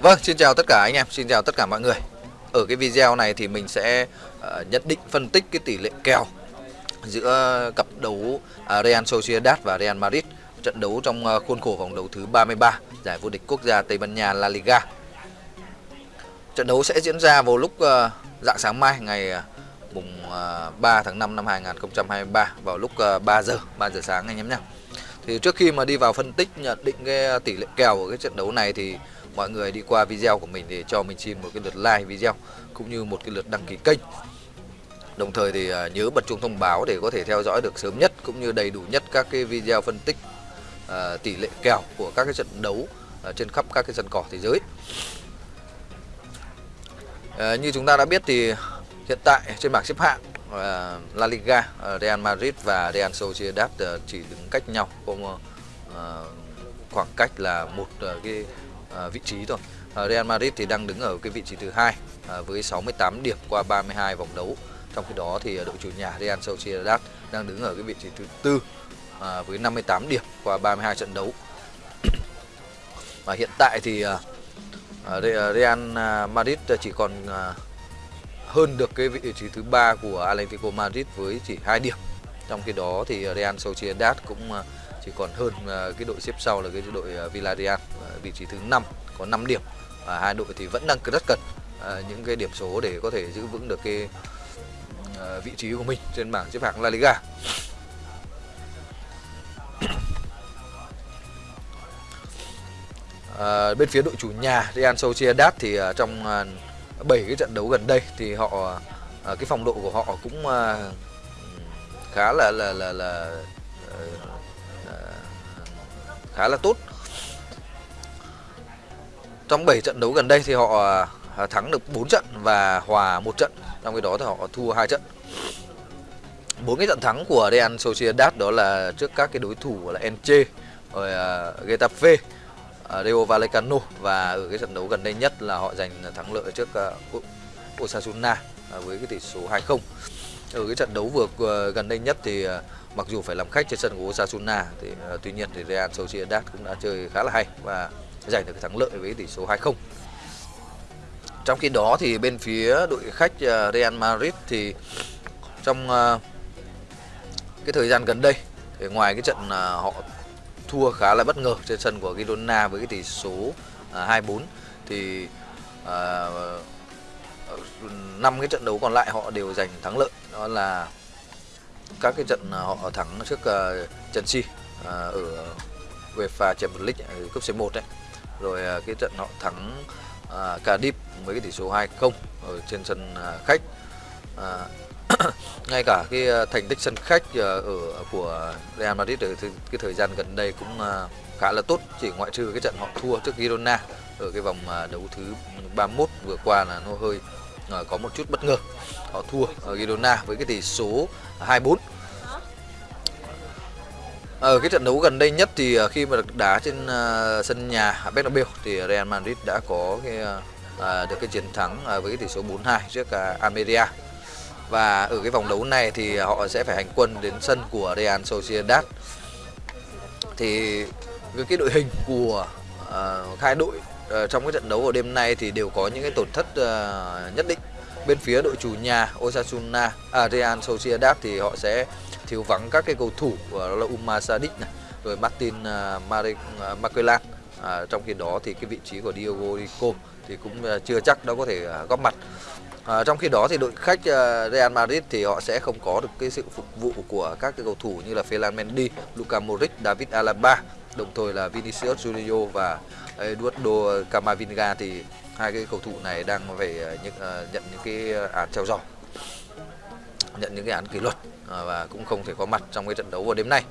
Vâng, xin chào tất cả anh em, xin chào tất cả mọi người. Ở cái video này thì mình sẽ uh, nhận định phân tích cái tỷ lệ kèo giữa cặp đấu uh, Real Sociedad và Real Madrid trận đấu trong uh, khuôn khổ vòng đấu thứ 33 giải vô địch quốc gia Tây Ban Nha La Liga. Trận đấu sẽ diễn ra vào lúc uh, dạng sáng mai ngày uh, mùng uh, 3 tháng 5 năm 2023 vào lúc uh, 3 giờ 3 giờ sáng anh em nhé. Thì trước khi mà đi vào phân tích nhận định cái tỷ lệ kèo của cái trận đấu này thì mọi người đi qua video của mình để cho mình xin một cái lượt like video cũng như một cái lượt đăng ký kênh. Đồng thời thì à, nhớ bật chuông thông báo để có thể theo dõi được sớm nhất cũng như đầy đủ nhất các cái video phân tích uh, tỷ lệ kèo của các cái trận đấu uh, trên khắp các cái sân cỏ thế giới. Uh, như chúng ta đã biết thì hiện tại trên bảng xếp hạng La Liga, Real Madrid và Real Sociedad chỉ đứng cách nhau khoảng cách là một cái à, vị trí thôi. À, Real Madrid thì đang đứng ở cái vị trí thứ hai à, với 68 điểm qua 32 vòng đấu. Trong khi đó thì à, đội chủ nhà Real Sociedad đang đứng ở cái vị trí thứ tư à, với 58 điểm qua 32 trận đấu. Và hiện tại thì à, à, à Real Madrid chỉ còn à, hơn được cái vị trí thứ ba của Atletico Madrid với chỉ 2 điểm. Trong khi đó thì Real Sociedad cũng thì còn hơn à, cái đội xếp sau là cái đội à, Villarreal vị trí thứ 5 có 5 điểm và hai đội thì vẫn đang rất cần à, những cái điểm số để có thể giữ vững được cái vị trí của mình trên bảng xếp hạng La Liga. À, bên phía đội chủ nhà Real Sociedad thì uh, trong uh, 7 cái trận đấu gần đây thì họ uh, cái phong độ của họ cũng uh, khá là là là, là uh, khá là tốt trong 7 trận đấu gần đây thì họ à, thắng được 4 trận và hòa một trận. Trong khi đó thì họ thua hai trận. Bốn cái trận thắng của Real Sociedad đó là trước các cái đối thủ là Enche rồi uh, Getafe, uh, Rayo Vallecano và ở cái trận đấu gần đây nhất là họ giành thắng lợi trước uh, Osasuna uh, với cái tỷ số 2-0. Ở cái trận đấu vừa uh, gần đây nhất thì uh, mặc dù phải làm khách trên sân của Osasuna thì uh, tuy nhiên thì Real Sociedad cũng đã chơi khá là hay và giành được thắng lợi với tỷ số 2-0. Trong khi đó thì bên phía đội khách uh, Real Madrid thì trong uh, cái thời gian gần đây thì ngoài cái trận uh, họ thua khá là bất ngờ trên sân của Girona với cái tỷ số 2-4 thì năm cái trận đấu còn lại họ đều giành thắng lợi đó là các cái trận họ thắng trước Chelsea ở UEFA Champions League cúp C1 đấy. Rồi uh, cái trận họ thắng uh, Cardiff với cái tỷ số 2-0 ở trên sân uh, khách. Uh, ngay cả cái à, thành tích sân khách uh, ở của Real Madrid ở cái thời gian gần đây cũng uh, khá là tốt chỉ ngoại trừ cái trận họ thua trước Girona ở cái vòng uh, đấu thứ 31 vừa qua là nó hơi Ờ, có một chút bất ngờ họ thua ở Girona với cái tỷ số 2-4 ở ờ, cái trận đấu gần đây nhất thì khi mà được đá trên sân nhà Bernabeu thì Real Madrid đã có cái, được cái chiến thắng với cái tỷ số 4-2 trước uh, Almeria. Và ở cái vòng đấu này thì họ sẽ phải hành quân đến sân của Real Sociedad. Thì với cái đội hình của hai đội Ờ, trong cái trận đấu của đêm nay thì đều có những cái tổn thất ờ, nhất định. Bên phía đội chủ nhà Osasuna, à, Real Sociedad thì họ sẽ thiếu vắng các cái cầu thủ ờ, đó là Umar Sadiq này rồi Martin uh, Marquelan à, trong khi đó thì cái vị trí của Diogo Rico thì cũng uh, chưa chắc đã có thể uh, góp mặt à, trong khi đó thì đội khách uh, Real Madrid thì họ sẽ không có được cái sự phục vụ của các cái cầu thủ như là Ferland Mendy, Luka Modric, David Alaba đồng thời là Vinicius Junior và Eduardo Camavinga thì hai cái cầu thủ này đang về ờ, những, ờ, nhận những cái ờ, án treo giò nhận những cái án kỷ luật và cũng không thể có mặt trong cái trận đấu vào đêm nay.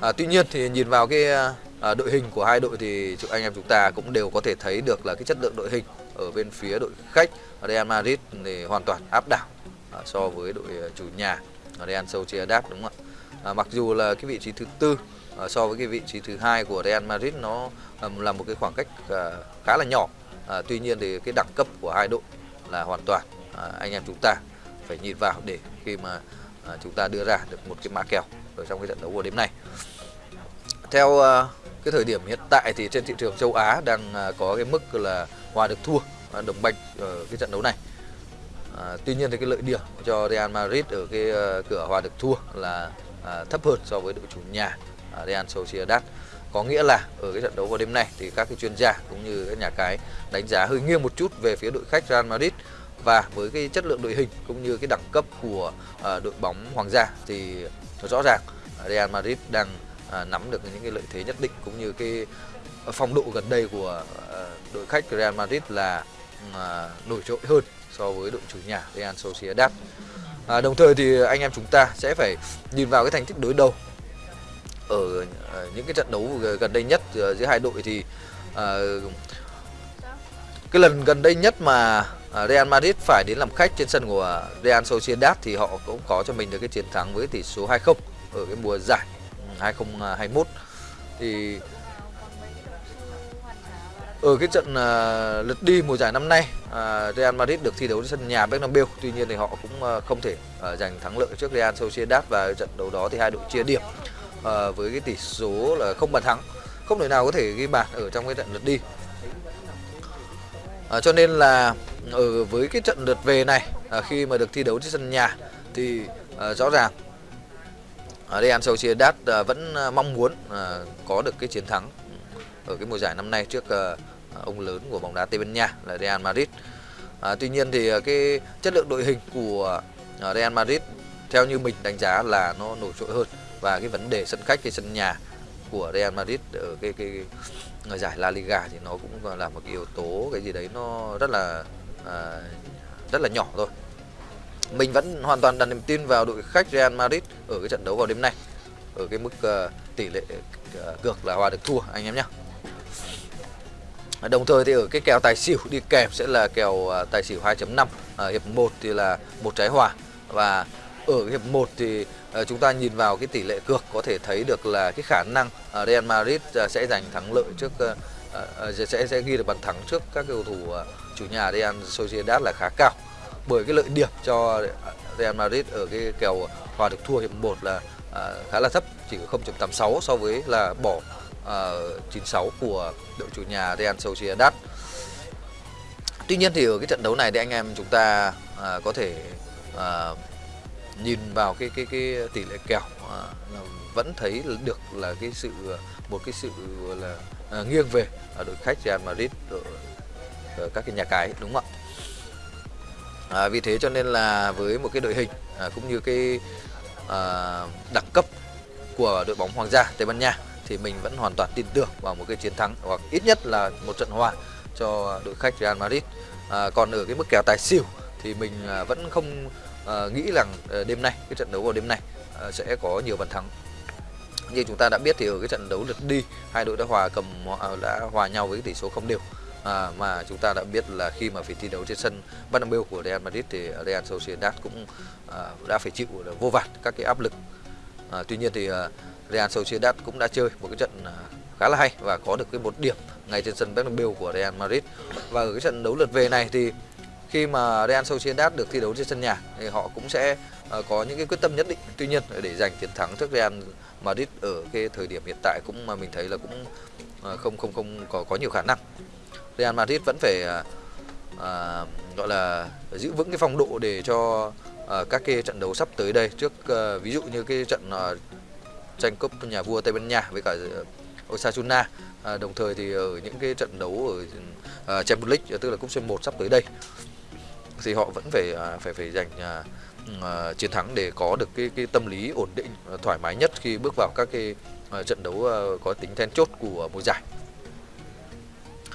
À, tuy nhiên thì nhìn vào cái à, đội hình của hai đội thì anh em chúng ta cũng đều có thể thấy được là cái chất lượng đội hình ở bên phía đội khách Real Madrid thì hoàn toàn áp đảo à, so với đội chủ nhà Real Sociedad đúng không ạ? À, mặc dù là cái vị trí thứ tư Ờ, so với cái vị trí thứ hai của Real Madrid nó ờ, là một cái khoảng cách ờ, khá là nhỏ. À, tuy nhiên thì cái đẳng cấp của hai đội là hoàn toàn à, anh em chúng ta phải nhìn vào để khi mà à, chúng ta đưa ra được một cái mã kèo ở trong cái trận đấu của đêm nay theo à, cái thời điểm hiện tại thì trên thị trường châu Á đang có cái mức là hòa được thua đồng banh ở cái trận đấu này. À, tuy nhiên thì cái lợi điểm cho Real Madrid ở cái cửa hòa được thua là à, thấp hơn so với đội chủ nhà Ờ, Real Sociedad. Có nghĩa là ở cái trận đấu vào đêm nay thì các cái chuyên gia cũng như các nhà cái đánh giá hơi nghiêng một chút về phía đội khách Real Madrid và với cái chất lượng đội hình cũng như cái đẳng cấp của ờ, đội bóng Hoàng gia thì rõ ràng ờ, Real Madrid đang nắm được những cái lợi thế nhất định cũng như cái phong độ gần đây của đội khách Real Madrid là nổi trội hơn so với đội chủ nhà Real Sociedad. À, đồng thời thì anh em chúng ta sẽ phải nhìn vào cái thành tích đối đầu ở ờ, những cái trận đấu gần đây nhất ờ, giữa hai đội thì ờ, cái lần gần đây nhất mà Real Madrid phải đến làm khách trên sân của Real Sociedad thì họ cũng có cho mình được cái chiến thắng với tỷ số 2-0 ở cái mùa giải ừ, 2021 thì ở cái trận uh, lượt đi mùa giải năm nay uh, Real Madrid được thi đấu trên sân nhà Bernabeu. Tuy nhiên thì họ cũng uh, không thể uh, giành thắng lợi trước Real Sociedad và trận đấu đó thì hai đội chia điểm à, với cái tỷ số là không bàn thắng không thể nào có thể ghi bàn ở trong cái trận lượt đi à, cho nên là ở với cái trận lượt về này à, khi mà được thi đấu trên sân nhà thì à, rõ ràng à, Real Sociedad à, vẫn mong muốn à, có được cái chiến thắng ở cái mùa giải năm nay trước à, ông lớn của bóng đá Tây Ban Nha là Real Madrid. À, tuy nhiên thì cái chất lượng đội hình của Real Madrid theo như mình đánh giá là nó nổi trội hơn và cái vấn đề sân khách cái sân nhà của Real Madrid ở cái cái, cái giải La Liga thì nó cũng là một cái yếu tố cái gì đấy nó rất là à, rất là nhỏ thôi. Mình vẫn hoàn toàn đặt niềm tin vào đội khách Real Madrid ở cái trận đấu vào đêm nay ở cái mức uh, tỷ lệ à, uh, cược là hòa được thua anh em nhé Đồng thời thì ở cái kèo tài xỉu đi kèm sẽ là kèo uh, tài xỉu 2.5 uh, hiệp 1 thì là một trái hòa. Và ở hiệp 1 thì ờ, chúng ta nhìn vào cái tỷ lệ cược có thể thấy được là cái khả năng ờ, Real Madrid ờ, sẽ giành thắng lợi trước sẽ sẽ ghi được bàn thắng trước các cầu thủ chủ nhà Real Sociedad là khá cao bởi cái lợi điểm cho Real Madrid ở cái kèo hòa được thua hiệp 1 là khá là thấp, chỉ có 0.86 so với là bỏ 96 của đội chủ nhà Real Sociedad. Tuy nhiên thì ở cái trận đấu này thì anh em chúng ta có thể nhìn vào cái cái cái tỷ lệ kèo à, vẫn thấy được là cái sự một cái sự là à, nghiêng về ở đội khách Real Madrid ở ờ, các cái nhà cái đúng không ạ? À, vì thế cho nên là với một cái đội hình à, cũng như cái à, đẳng cấp của đội bóng Hoàng gia Tây Ban Nha thì mình vẫn hoàn toàn tin tưởng vào một cái chiến thắng hoặc ít nhất là một trận hòa cho đội khách Real Madrid. À, còn ở cái mức kèo tài xỉu thì mình à, vẫn không uh, nghĩ rằng uh, đêm nay cái trận đấu vào đêm nay uh, sẽ có nhiều bàn thắng như chúng ta đã biết thì ở cái trận đấu lượt đi hai đội đã hòa cầm đã hòa nhau với tỷ số không đều à, mà chúng ta đã biết là khi mà phải thi đấu trên sân Bernabeu của Real Madrid thì Real Sociedad cũng à, đã phải chịu vô vàn các cái áp lực. À, tuy nhiên thì à, Real Sociedad cũng đã chơi một cái trận à, khá là hay và có được cái một điểm ngay trên sân Bernabeu của Real Madrid. Và ở cái trận đấu lượt về này thì khi mà Real Sociedad được thi đấu trên sân nhà thì họ cũng sẽ ờ, có những cái quyết tâm nhất định. Tuy nhiên để giành chiến thắng trước Real Madrid ở cái thời điểm hiện tại cũng mà mình thấy là cũng ờ, không không không có có nhiều khả năng. Real Madrid vẫn phải à, gọi là giữ vững cái phong độ để cho à, các cái trận đấu sắp tới đây trước à, ví dụ như cái trận à, tranh cúp nhà vua Tây Ban Nha với cả Osasuna à, đồng thời thì ở những cái trận đấu ở à, Champions League tức là cúp C1 sắp tới đây thì họ vẫn phải à, phải phải giành uh, chiến thắng để có được cái cái tâm lý ổn định thoải mái nhất khi bước vào các cái uh, trận đấu uh, có tính then chốt của mùa giải.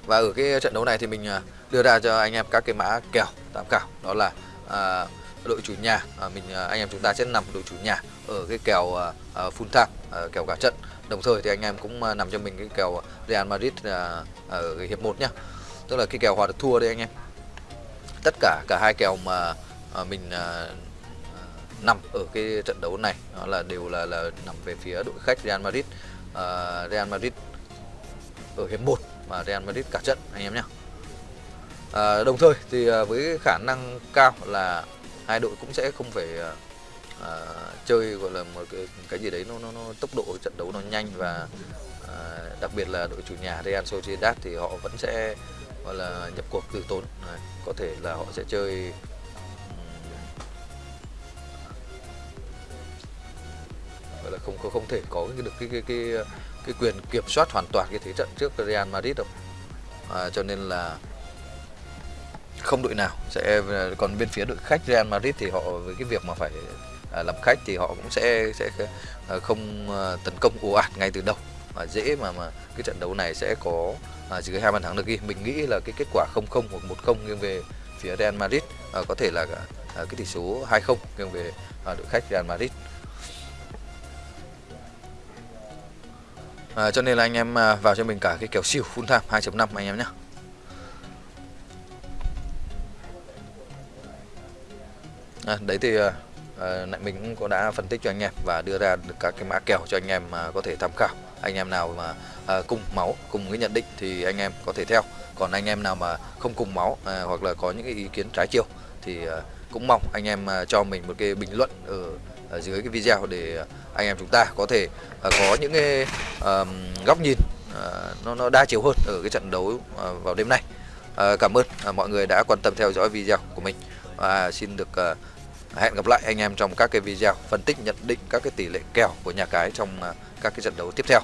Và ở cái trận đấu này thì mình đưa ra cho anh em các cái mã kèo tham khảo đó là à, đội chủ nhà à, mình anh em chúng ta sẽ nằm đội chủ nhà ở cái kèo à, à full time à, kèo cả trận. Đồng thời thì anh em cũng à, nằm cho mình cái kèo Real Madrid à, ở cái hiệp 1 nhá. Tức là cái kèo hòa được thua đây anh em tất cả cả hai kèo mà à, mình à, à, nằm ở cái trận đấu này đó là đều là là nằm về phía đội khách Real Madrid. À, Real Madrid ở hiệp 1 và Real Madrid cả trận anh em nhé à, đồng thời thì với khả năng cao là hai đội cũng sẽ không phải à, chơi gọi là một cái, cái gì đấy nó, nó, nó tốc độ trận đấu nó nhanh và à, đặc biệt là đội chủ nhà Real Sociedad thì họ vẫn sẽ gọi là nhập cuộc từ tốn. Đấy, có thể là họ sẽ chơi gọi là không không không thể có cái được cái cái cái cái quyền kiểm soát hoàn toàn cái thế trận trước Real Madrid đâu. À, cho nên là không đội nào sẽ còn bên phía đội khách Real Madrid thì họ với cái việc mà phải à, làm khách thì họ cũng sẽ sẽ à, không à, tấn công ồ ạt ngay từ đầu mà dễ mà mà cái trận đấu này sẽ có à, dưới hai bàn thắng được ghi. Mình nghĩ là cái kết quả 0-0 hoặc 1-0 nghiêng về phía Real Madrid à, có thể là à, cái tỷ số 2-0 nghiêng về à, đội khách Real Madrid. À, cho nên là anh em à, vào cho mình cả cái kèo xỉu full time 2.5 anh em nhé. À, đấy thì à, à nãy mình cũng có đã phân tích cho anh em và đưa ra được các cái mã kèo cho anh em mà có thể tham khảo anh em nào mà à, cùng máu cùng cái nhận định thì anh em có thể theo. Còn anh em nào mà không cùng máu à, hoặc là có những cái ý kiến trái chiều thì à, cũng mong anh em à, cho mình một cái bình luận ở, ở dưới cái video để anh em chúng ta có thể à, có những cái à, góc nhìn à, nó nó đa chiều hơn ở cái trận đấu à, vào đêm nay. À, cảm ơn à, mọi người đã quan tâm theo dõi video của mình. Và xin được à, hẹn gặp lại anh em trong các cái video phân tích nhận định các cái tỷ lệ kèo của nhà cái trong à, các cái trận đấu tiếp theo.